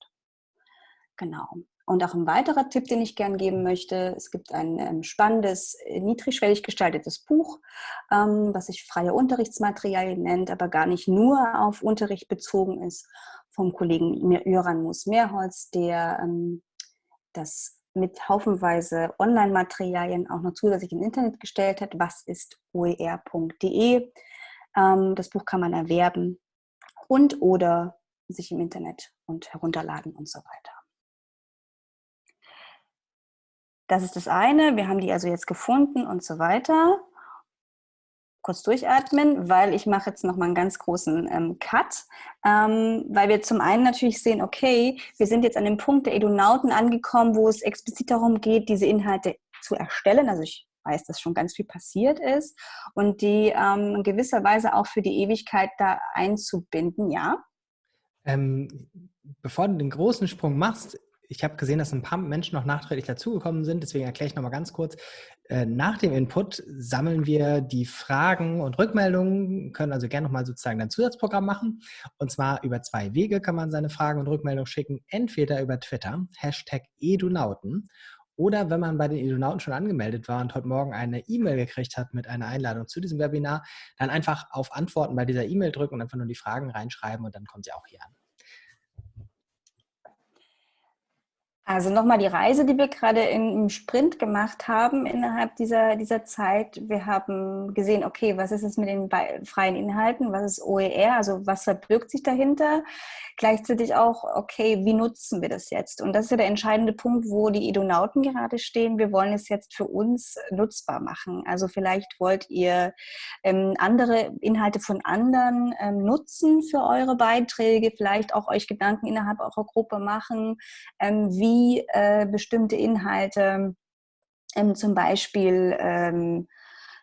Genau. Und auch ein weiterer Tipp, den ich gern geben möchte, es gibt ein ähm, spannendes, äh, niedrigschwellig gestaltetes Buch, ähm, was sich freie Unterrichtsmaterialien nennt, aber gar nicht nur auf Unterricht bezogen ist, vom Kollegen Jöran Moos-Mehrholz, der ähm, das mit haufenweise Online-Materialien auch noch zusätzlich ins Internet gestellt hat. Was ist oer.de? Ähm, das Buch kann man erwerben und oder sich im Internet und herunterladen und so weiter. Das ist das eine. Wir haben die also jetzt gefunden und so weiter. Kurz durchatmen, weil ich mache jetzt nochmal einen ganz großen ähm, Cut, ähm, weil wir zum einen natürlich sehen, okay, wir sind jetzt an dem Punkt der Edonauten angekommen, wo es explizit darum geht, diese Inhalte zu erstellen. Also ich weiß, dass schon ganz viel passiert ist und die ähm, in gewisser Weise auch für die Ewigkeit da einzubinden, ja? Ähm, bevor du den großen Sprung machst, ich habe gesehen, dass ein paar Menschen noch nachträglich dazugekommen sind, deswegen erkläre ich nochmal ganz kurz. Äh, nach dem Input sammeln wir die Fragen und Rückmeldungen, können also gerne nochmal sozusagen ein Zusatzprogramm machen. Und zwar über zwei Wege kann man seine Fragen und Rückmeldungen schicken. Entweder über Twitter, Hashtag Edunauten, oder wenn man bei den Edunauten schon angemeldet war und heute Morgen eine E-Mail gekriegt hat mit einer Einladung zu diesem Webinar, dann einfach auf Antworten bei dieser E-Mail drücken und einfach nur die Fragen reinschreiben und dann kommt sie auch hier an. Also nochmal die Reise, die wir gerade im Sprint gemacht haben innerhalb dieser, dieser Zeit. Wir haben gesehen, okay, was ist es mit den freien Inhalten? Was ist OER? Also was verbirgt sich dahinter? Gleichzeitig auch, okay, wie nutzen wir das jetzt? Und das ist ja der entscheidende Punkt, wo die Edonauten gerade stehen. Wir wollen es jetzt für uns nutzbar machen. Also vielleicht wollt ihr ähm, andere Inhalte von anderen ähm, nutzen für eure Beiträge, vielleicht auch euch Gedanken innerhalb eurer Gruppe machen, ähm, wie wie äh, bestimmte Inhalte ähm, zum Beispiel, ähm,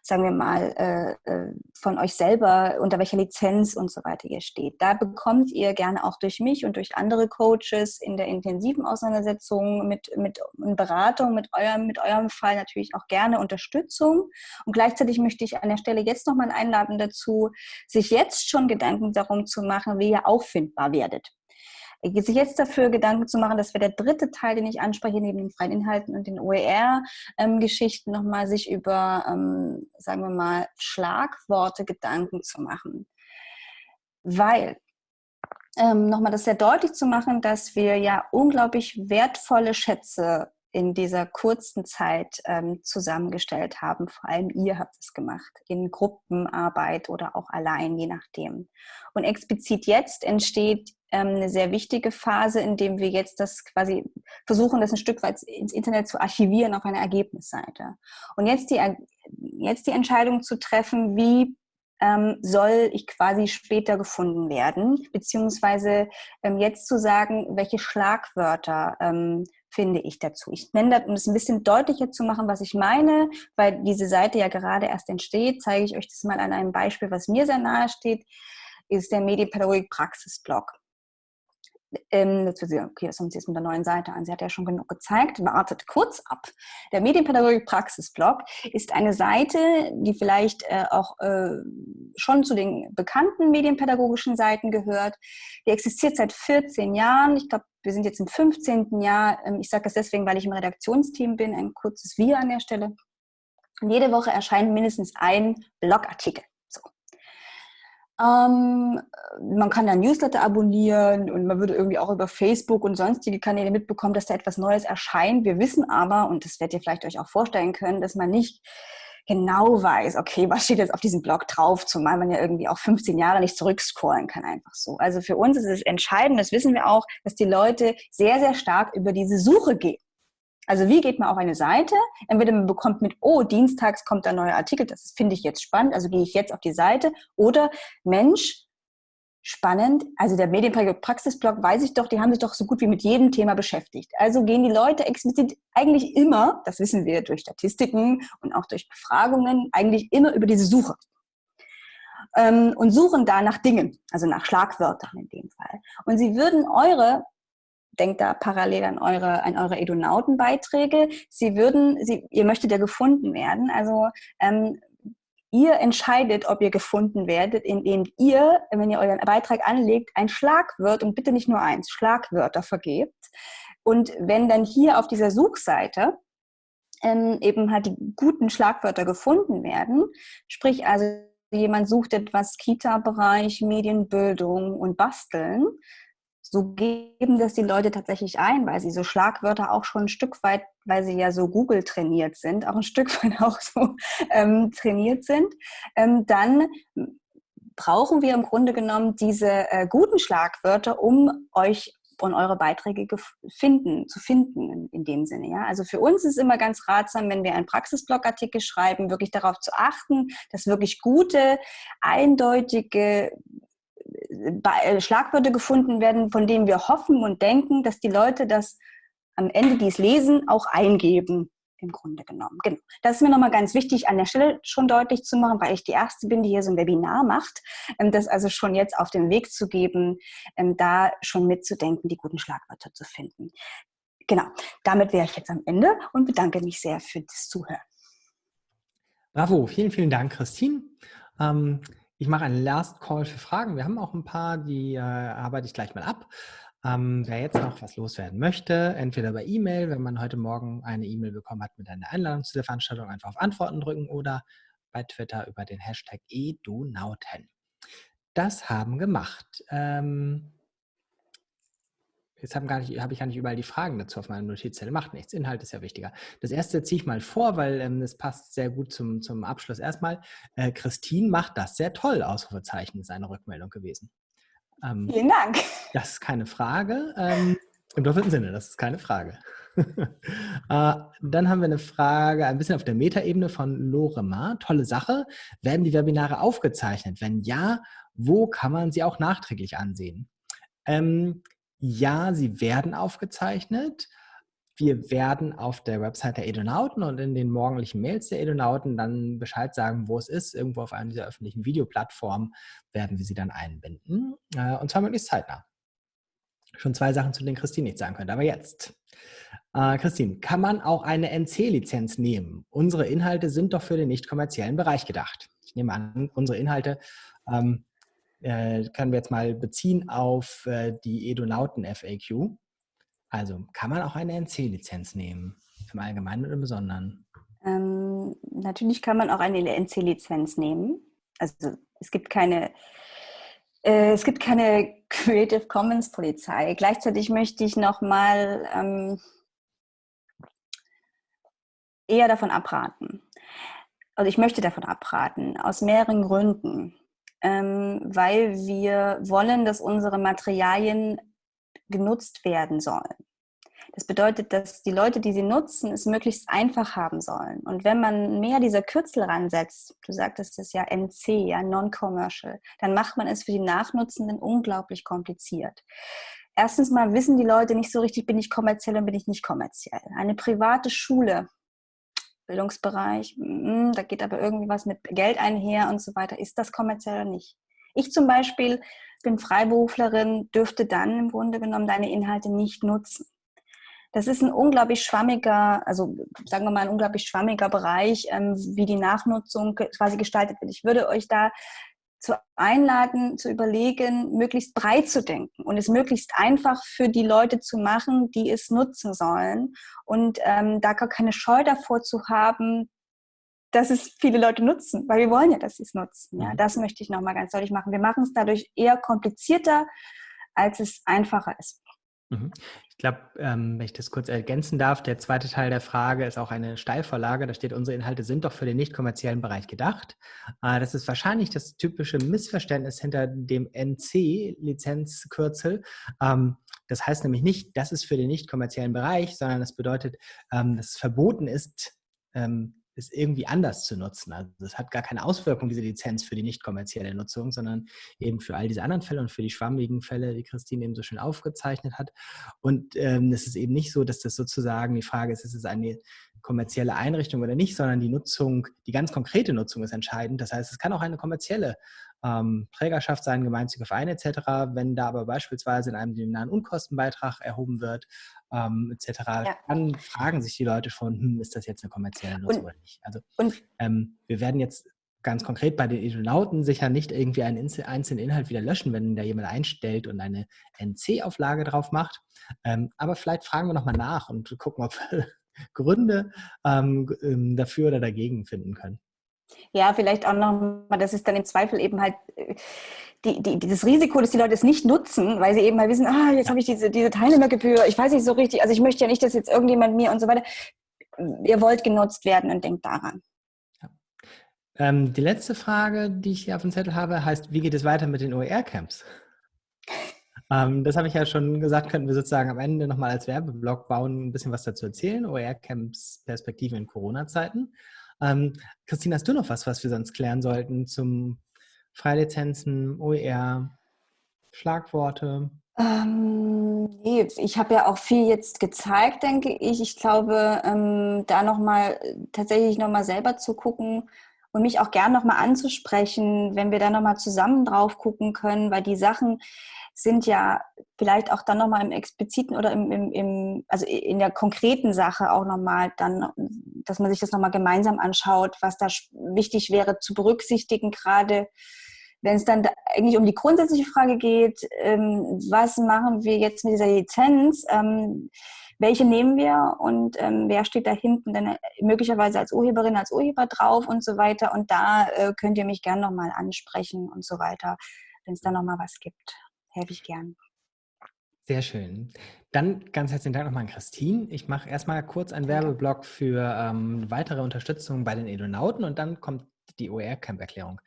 sagen wir mal, äh, äh, von euch selber, unter welcher Lizenz und so weiter ihr steht. Da bekommt ihr gerne auch durch mich und durch andere Coaches in der intensiven Auseinandersetzung mit, mit Beratung, mit eurem, mit eurem Fall natürlich auch gerne Unterstützung. Und gleichzeitig möchte ich an der Stelle jetzt nochmal einladen dazu, sich jetzt schon Gedanken darum zu machen, wie ihr auffindbar werdet sich jetzt dafür Gedanken zu machen, dass wir der dritte Teil, den ich anspreche, neben den freien Inhalten und den OER-Geschichten nochmal sich über, ähm, sagen wir mal, Schlagworte Gedanken zu machen. Weil, ähm, nochmal das sehr deutlich zu machen, dass wir ja unglaublich wertvolle Schätze in dieser kurzen Zeit ähm, zusammengestellt haben. Vor allem ihr habt es gemacht, in Gruppenarbeit oder auch allein, je nachdem. Und explizit jetzt entsteht ähm, eine sehr wichtige Phase, in dem wir jetzt das quasi versuchen, das ein Stück weit ins Internet zu archivieren auf einer Ergebnisseite. Und jetzt die, jetzt die Entscheidung zu treffen, wie ähm, soll ich quasi später gefunden werden, beziehungsweise ähm, jetzt zu sagen, welche Schlagwörter ähm, finde ich dazu. Ich nenne das, um es ein bisschen deutlicher zu machen, was ich meine, weil diese Seite ja gerade erst entsteht, zeige ich euch das mal an einem Beispiel, was mir sehr nahe steht, ist der Medienpädagogik Praxisblog. Ähm, okay, das haben Sie jetzt mit der neuen Seite an. Sie hat ja schon genug gezeigt. Wartet kurz ab. Der Medienpädagogik Praxisblog ist eine Seite, die vielleicht äh, auch äh, schon zu den bekannten medienpädagogischen Seiten gehört. Die existiert seit 14 Jahren. Ich glaube, wir sind jetzt im 15. Jahr. Ähm, ich sage das deswegen, weil ich im Redaktionsteam bin. Ein kurzes Wir an der Stelle. Und jede Woche erscheint mindestens ein Blogartikel. Ähm, man kann da Newsletter abonnieren und man würde irgendwie auch über Facebook und sonstige Kanäle mitbekommen, dass da etwas Neues erscheint. Wir wissen aber, und das werdet ihr vielleicht euch auch vorstellen können, dass man nicht genau weiß, okay, was steht jetzt auf diesem Blog drauf, zumal man ja irgendwie auch 15 Jahre nicht zurückscrollen kann, einfach so. Also für uns ist es entscheidend, das wissen wir auch, dass die Leute sehr, sehr stark über diese Suche gehen. Also wie geht man auf eine Seite? Entweder man bekommt mit, oh, dienstags kommt ein neuer Artikel, das finde ich jetzt spannend, also gehe ich jetzt auf die Seite. Oder Mensch, spannend, also der Medienpraxisblog weiß ich doch, die haben sich doch so gut wie mit jedem Thema beschäftigt. Also gehen die Leute explizit eigentlich immer, das wissen wir durch Statistiken und auch durch Befragungen, eigentlich immer über diese Suche ähm, und suchen da nach Dingen, also nach Schlagwörtern in dem Fall. Und sie würden eure denkt da parallel an eure, an eure Edonautenbeiträge. Sie würden, sie, ihr möchtet ja gefunden werden. Also ähm, ihr entscheidet, ob ihr gefunden werdet, indem ihr, wenn ihr euren Beitrag anlegt, ein Schlagwort und bitte nicht nur eins, Schlagwörter vergebt. Und wenn dann hier auf dieser Suchseite ähm, eben halt die guten Schlagwörter gefunden werden, sprich also jemand sucht etwas Kita-Bereich, Medienbildung und Basteln, so geben das die Leute tatsächlich ein, weil sie so Schlagwörter auch schon ein Stück weit, weil sie ja so Google trainiert sind, auch ein Stück weit auch so ähm, trainiert sind, ähm, dann brauchen wir im Grunde genommen diese äh, guten Schlagwörter, um euch und eure Beiträge finden, zu finden in, in, dem Sinne. Ja? Also für uns ist es immer ganz ratsam, wenn wir einen Praxisblogartikel schreiben, wirklich darauf zu achten, dass wirklich gute, eindeutige Schlagwörter gefunden werden, von denen wir hoffen und denken, dass die Leute das am Ende, die es lesen, auch eingeben. im Grunde genommen. Genau. Das ist mir nochmal ganz wichtig, an der Stelle schon deutlich zu machen, weil ich die Erste bin, die hier so ein Webinar macht, ähm, das also schon jetzt auf den Weg zu geben, ähm, da schon mitzudenken, die guten Schlagwörter zu finden. Genau, damit wäre ich jetzt am Ende und bedanke mich sehr für das Zuhören. Bravo, vielen, vielen Dank, Christine. Ähm, ich mache einen Last Call für Fragen. Wir haben auch ein paar, die äh, arbeite ich gleich mal ab. Ähm, wer jetzt noch was loswerden möchte, entweder bei E-Mail, wenn man heute Morgen eine E-Mail bekommen hat mit einer Einladung zu der Veranstaltung, einfach auf Antworten drücken oder bei Twitter über den Hashtag edunauten. Das haben gemacht. Ähm, Jetzt habe hab ich gar nicht überall die Fragen dazu auf meiner Notizzettel. Macht nichts. Inhalt ist ja wichtiger. Das erste ziehe ich mal vor, weil ähm, das passt sehr gut zum, zum Abschluss. Erstmal, äh, Christine macht das sehr toll, Ausrufezeichen ist eine Rückmeldung gewesen. Ähm, Vielen Dank. Das ist keine Frage. Ähm, Im doppelten Sinne, das ist keine Frage. äh, dann haben wir eine Frage, ein bisschen auf der Metaebene von Lorema. Tolle Sache. Werden die Webinare aufgezeichnet? Wenn ja, wo kann man sie auch nachträglich ansehen? Ähm, ja, sie werden aufgezeichnet. Wir werden auf der Website der Edonauten und in den morgendlichen Mails der Edonauten dann Bescheid sagen, wo es ist. Irgendwo auf einer dieser öffentlichen Videoplattformen werden wir sie dann einbinden. Äh, und zwar möglichst zeitnah. Schon zwei Sachen, zu denen Christine nichts sagen könnte. Aber jetzt. Äh, Christine, kann man auch eine NC-Lizenz nehmen? Unsere Inhalte sind doch für den nicht kommerziellen Bereich gedacht. Ich nehme an, unsere Inhalte ähm, äh, können wir jetzt mal beziehen auf äh, die Edonauten FAQ. Also kann man auch eine NC-Lizenz nehmen, im Allgemeinen oder im Besonderen? Ähm, natürlich kann man auch eine NC-Lizenz nehmen. Also es gibt keine, äh, es gibt keine Creative Commons Polizei. Gleichzeitig möchte ich noch mal ähm, eher davon abraten. Also ich möchte davon abraten, aus mehreren Gründen weil wir wollen, dass unsere Materialien genutzt werden sollen. Das bedeutet, dass die Leute, die sie nutzen, es möglichst einfach haben sollen. Und wenn man mehr dieser Kürzel ransetzt, du sagtest es ja NC, ja Non-Commercial, dann macht man es für die Nachnutzenden unglaublich kompliziert. Erstens mal wissen die Leute nicht so richtig, bin ich kommerziell und bin ich nicht kommerziell. Eine private Schule Bildungsbereich, mm, da geht aber irgendwie was mit Geld einher und so weiter. Ist das kommerziell oder nicht? Ich zum Beispiel bin Freiberuflerin, dürfte dann im Grunde genommen deine Inhalte nicht nutzen. Das ist ein unglaublich schwammiger, also sagen wir mal ein unglaublich schwammiger Bereich, ähm, wie die Nachnutzung quasi gestaltet wird. Ich würde euch da zu einladen, zu überlegen, möglichst breit zu denken und es möglichst einfach für die Leute zu machen, die es nutzen sollen und ähm, da gar keine Scheu davor zu haben, dass es viele Leute nutzen, weil wir wollen ja, dass sie es nutzen. Ja, mhm. das möchte ich nochmal ganz deutlich machen. Wir machen es dadurch eher komplizierter, als es einfacher ist. Ich glaube, ähm, wenn ich das kurz ergänzen darf, der zweite Teil der Frage ist auch eine Steilvorlage. Da steht, unsere Inhalte sind doch für den nicht kommerziellen Bereich gedacht. Äh, das ist wahrscheinlich das typische Missverständnis hinter dem NC-Lizenzkürzel. Ähm, das heißt nämlich nicht, das ist für den nicht kommerziellen Bereich, sondern das bedeutet, ähm, dass es verboten ist, ähm, es irgendwie anders zu nutzen. Also es hat gar keine Auswirkung, diese Lizenz für die nicht kommerzielle Nutzung, sondern eben für all diese anderen Fälle und für die schwammigen Fälle, die Christine eben so schön aufgezeichnet hat. Und ähm, es ist eben nicht so, dass das sozusagen die Frage ist, ist es eine kommerzielle Einrichtung oder nicht, sondern die Nutzung, die ganz konkrete Nutzung ist entscheidend. Das heißt, es kann auch eine kommerzielle ähm, Trägerschaft sein, gemeinnützige Vereine etc. Wenn da aber beispielsweise in einem den Unkostenbeitrag erhoben wird ähm, etc., ja. dann fragen sich die Leute schon, hm, ist das jetzt eine kommerzielle Nutzung und, oder nicht? Also ähm, wir werden jetzt ganz konkret bei den Edonauten sicher nicht irgendwie einen einzelnen Inhalt wieder löschen, wenn da jemand einstellt und eine NC-Auflage drauf macht. Ähm, aber vielleicht fragen wir nochmal nach und gucken, ob wir Gründe ähm, ähm, dafür oder dagegen finden können. Ja, vielleicht auch nochmal, das ist dann im Zweifel eben halt äh, die, die, das Risiko, dass die Leute es nicht nutzen, weil sie eben mal wissen, ah, jetzt habe ich diese, diese Teilnehmergebühr, ich weiß nicht so richtig, also ich möchte ja nicht, dass jetzt irgendjemand mir und so weiter. Ihr wollt genutzt werden und denkt daran. Ja. Ähm, die letzte Frage, die ich hier auf dem Zettel habe, heißt, wie geht es weiter mit den OER-Camps? ähm, das habe ich ja schon gesagt, könnten wir sozusagen am Ende nochmal als Werbeblock bauen, ein bisschen was dazu erzählen. OER-Camps Perspektive in Corona-Zeiten. Ähm, Christine, hast du noch was, was wir sonst klären sollten zum Freilizenzen, OER, Schlagworte? Ähm, nee, ich habe ja auch viel jetzt gezeigt, denke ich. Ich glaube, ähm, da nochmal tatsächlich nochmal selber zu gucken und mich auch gern nochmal anzusprechen, wenn wir da nochmal zusammen drauf gucken können, weil die Sachen sind ja vielleicht auch dann nochmal im expliziten oder im, im, im, also in der konkreten Sache auch nochmal dann, dass man sich das nochmal gemeinsam anschaut, was da wichtig wäre zu berücksichtigen, gerade. Wenn es dann eigentlich um die grundsätzliche Frage geht, ähm, was machen wir jetzt mit dieser Lizenz, ähm, welche nehmen wir und ähm, wer steht da hinten dann äh, möglicherweise als Urheberin, als Urheber drauf und so weiter. Und da äh, könnt ihr mich gerne nochmal ansprechen und so weiter, wenn es da nochmal was gibt. Helfe ich gern. Sehr schön. Dann ganz herzlichen Dank nochmal an Christine. Ich mache erstmal kurz einen Werbeblock für ähm, weitere Unterstützung bei den Edonauten und dann kommt die OER-Camp-Erklärung.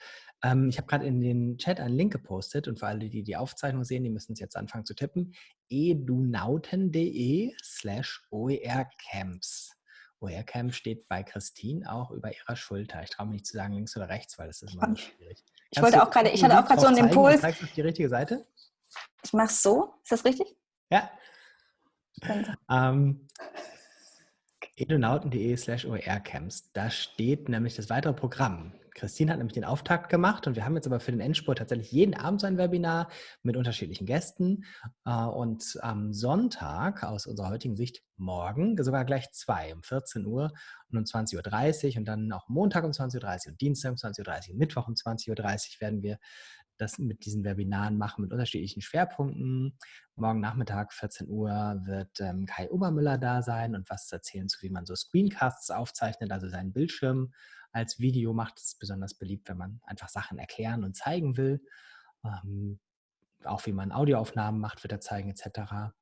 Ähm, ich habe gerade in den Chat einen Link gepostet und für alle, die die Aufzeichnung sehen, die müssen es jetzt anfangen zu tippen. edunauten.de slash oercamps. OER-Camp steht bei Christine auch über ihrer Schulter. Ich traue mich nicht zu sagen links oder rechts, weil das ist immer schwierig. Ich wollte auch gerade, ich hatte auch gerade so einen Impuls. Zeigst du auf die richtige Seite? Ich mache es so. Ist das richtig? Ja. Ähm, edunauten.de slash OER-Camps. Da steht nämlich das weitere Programm. Christine hat nämlich den Auftakt gemacht und wir haben jetzt aber für den Endspurt tatsächlich jeden Abend so ein Webinar mit unterschiedlichen Gästen. Äh, und am Sonntag, aus unserer heutigen Sicht morgen, sogar gleich zwei, um 14 Uhr und um 20.30 Uhr und dann auch Montag um 20.30 Uhr und Dienstag um 20.30 Uhr und Mittwoch um 20.30 Uhr werden wir das mit diesen Webinaren machen mit unterschiedlichen Schwerpunkten. Morgen Nachmittag 14 Uhr wird ähm, Kai Obermüller da sein und was erzählen zu, wie man so Screencasts aufzeichnet, also seinen Bildschirm als Video macht es besonders beliebt, wenn man einfach Sachen erklären und zeigen will. Ähm, auch wie man Audioaufnahmen macht, wird er zeigen etc.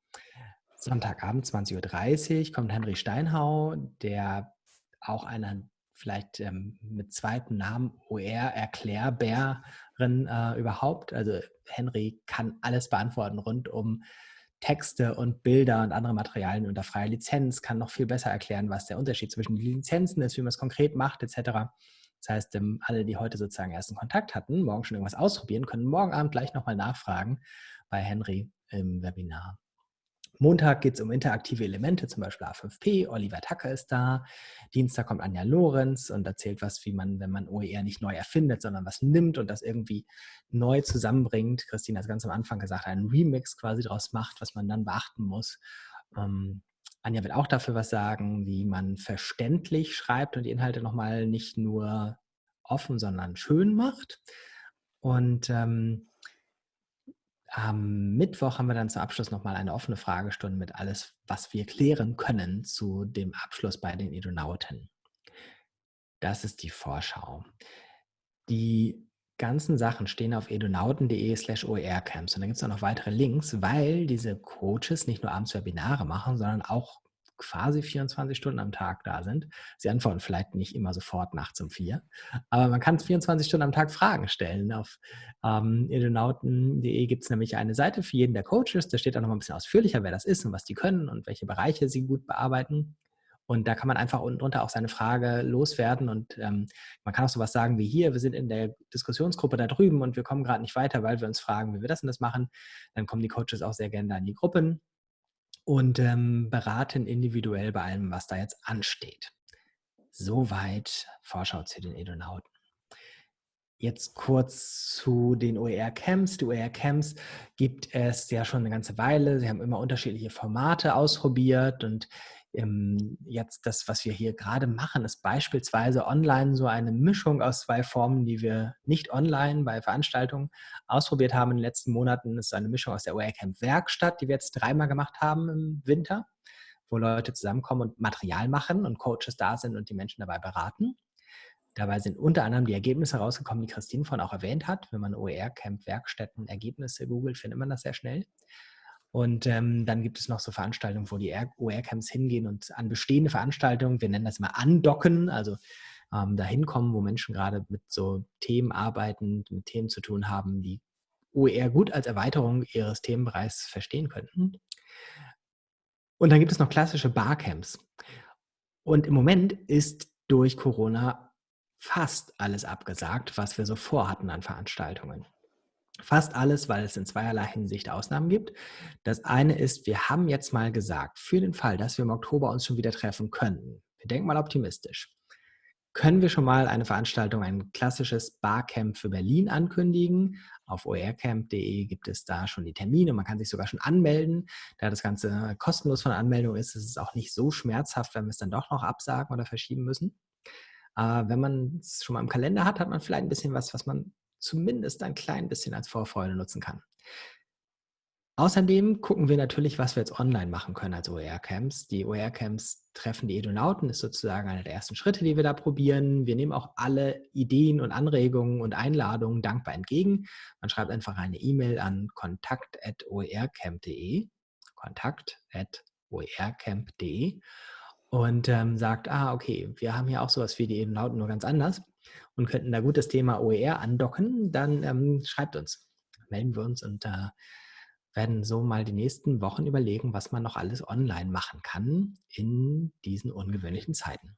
Sonntagabend 20.30 Uhr kommt Henry Steinhau, der auch einer vielleicht ähm, mit zweitem Namen OR-Erklärbärin äh, überhaupt. Also Henry kann alles beantworten rund um Texte und Bilder und andere Materialien unter freier Lizenz, kann noch viel besser erklären, was der Unterschied zwischen den Lizenzen ist, wie man es konkret macht, etc. Das heißt, ähm, alle, die heute sozusagen ersten Kontakt hatten, morgen schon irgendwas ausprobieren, können morgen Abend gleich nochmal nachfragen bei Henry im Webinar. Montag geht es um interaktive Elemente, zum Beispiel A5P. Oliver Tacker ist da. Dienstag kommt Anja Lorenz und erzählt was, wie man, wenn man OER nicht neu erfindet, sondern was nimmt und das irgendwie neu zusammenbringt. Christine hat ganz am Anfang gesagt, einen Remix quasi daraus macht, was man dann beachten muss. Ähm, Anja wird auch dafür was sagen, wie man verständlich schreibt und die Inhalte nochmal nicht nur offen, sondern schön macht. Und ähm, am Mittwoch haben wir dann zum Abschluss nochmal eine offene Fragestunde mit alles, was wir klären können zu dem Abschluss bei den Edonauten. Das ist die Vorschau. Die ganzen Sachen stehen auf edonauten.de slash OER-Camps und da gibt es auch noch weitere Links, weil diese Coaches nicht nur abends Webinare machen, sondern auch quasi 24 Stunden am Tag da sind. Sie antworten vielleicht nicht immer sofort nachts um vier, aber man kann 24 Stunden am Tag Fragen stellen. Auf ähm, edonauten.de gibt es nämlich eine Seite für jeden der Coaches. Da steht auch noch mal ein bisschen ausführlicher, wer das ist und was die können und welche Bereiche sie gut bearbeiten. Und da kann man einfach unten drunter auch seine Frage loswerden. Und ähm, man kann auch sowas sagen wie hier, wir sind in der Diskussionsgruppe da drüben und wir kommen gerade nicht weiter, weil wir uns fragen, wie wir das und das machen. Dann kommen die Coaches auch sehr gerne da in die Gruppen und ähm, beraten individuell bei allem, was da jetzt ansteht. Soweit Vorschau zu den Edonauten. Jetzt kurz zu den OER-Camps. Die OER-Camps gibt es ja schon eine ganze Weile. Sie haben immer unterschiedliche Formate ausprobiert und jetzt das, was wir hier gerade machen, ist beispielsweise online so eine Mischung aus zwei Formen, die wir nicht online bei Veranstaltungen ausprobiert haben in den letzten Monaten. Das ist eine Mischung aus der OER-Camp Werkstatt, die wir jetzt dreimal gemacht haben im Winter, wo Leute zusammenkommen und Material machen und Coaches da sind und die Menschen dabei beraten. Dabei sind unter anderem die Ergebnisse rausgekommen, die Christine vorhin auch erwähnt hat. Wenn man OER-Camp Werkstätten Ergebnisse googelt, findet man das sehr schnell. Und ähm, dann gibt es noch so Veranstaltungen, wo die OER-Camps hingehen und an bestehende Veranstaltungen, wir nennen das mal andocken, also ähm, dahin kommen, wo Menschen gerade mit so Themen arbeiten, mit Themen zu tun haben, die OER gut als Erweiterung ihres Themenbereichs verstehen könnten. Und dann gibt es noch klassische Barcamps. Und im Moment ist durch Corona fast alles abgesagt, was wir so vorhatten an Veranstaltungen. Fast alles, weil es in zweierlei Hinsicht Ausnahmen gibt. Das eine ist, wir haben jetzt mal gesagt, für den Fall, dass wir im Oktober uns schon wieder treffen könnten, wir denken mal optimistisch, können wir schon mal eine Veranstaltung, ein klassisches Barcamp für Berlin ankündigen. Auf oercamp.de gibt es da schon die Termine. Man kann sich sogar schon anmelden. Da das Ganze kostenlos von Anmeldung ist, ist es auch nicht so schmerzhaft, wenn wir es dann doch noch absagen oder verschieben müssen. Äh, wenn man es schon mal im Kalender hat, hat man vielleicht ein bisschen was, was man zumindest ein klein bisschen als Vorfreude nutzen kann. Außerdem gucken wir natürlich, was wir jetzt online machen können als OER-Camps. Die OER-Camps treffen die Edonauten, ist sozusagen einer der ersten Schritte, die wir da probieren. Wir nehmen auch alle Ideen und Anregungen und Einladungen dankbar entgegen. Man schreibt einfach eine E-Mail an kontakt.oercamp.de kontakt.oercamp.de und ähm, sagt, ah, okay, wir haben hier auch sowas wie die Edonauten, nur ganz anders und könnten da gut das Thema OER andocken, dann ähm, schreibt uns, melden wir uns und äh, werden so mal die nächsten Wochen überlegen, was man noch alles online machen kann in diesen ungewöhnlichen Zeiten.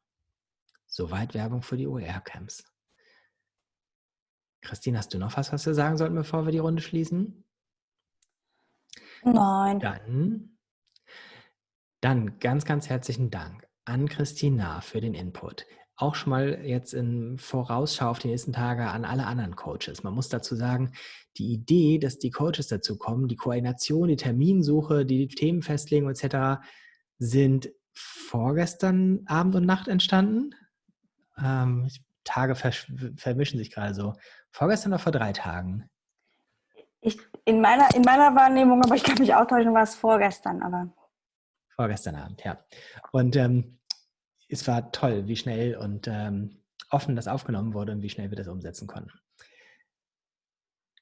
Soweit Werbung für die OER-Camps. Christine, hast du noch was, was wir sagen sollten, bevor wir die Runde schließen? Nein. Dann, dann ganz, ganz herzlichen Dank an Christina für den Input auch schon mal jetzt in Vorausschau auf die nächsten Tage an alle anderen Coaches. Man muss dazu sagen, die Idee, dass die Coaches dazu kommen, die Koordination, die Terminsuche, die Themenfestlegung etc. sind vorgestern Abend und Nacht entstanden. Ähm, Tage vermischen sich gerade so. Vorgestern oder vor drei Tagen? Ich, in, meiner, in meiner Wahrnehmung, aber ich kann mich auch täuschen, war es vorgestern, aber. Vorgestern Abend, ja. Und ähm, es war toll, wie schnell und ähm, offen das aufgenommen wurde und wie schnell wir das umsetzen konnten.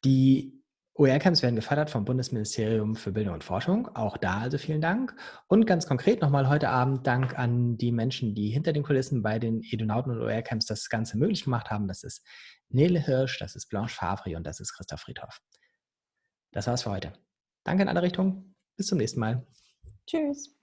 Die OER-Camps werden gefördert vom Bundesministerium für Bildung und Forschung. Auch da also vielen Dank. Und ganz konkret nochmal heute Abend Dank an die Menschen, die hinter den Kulissen bei den Edonauten und OER-Camps das Ganze möglich gemacht haben. Das ist Nele Hirsch, das ist Blanche Favre und das ist Christoph Friedhoff. Das war's für heute. Danke in alle Richtungen. Bis zum nächsten Mal. Tschüss.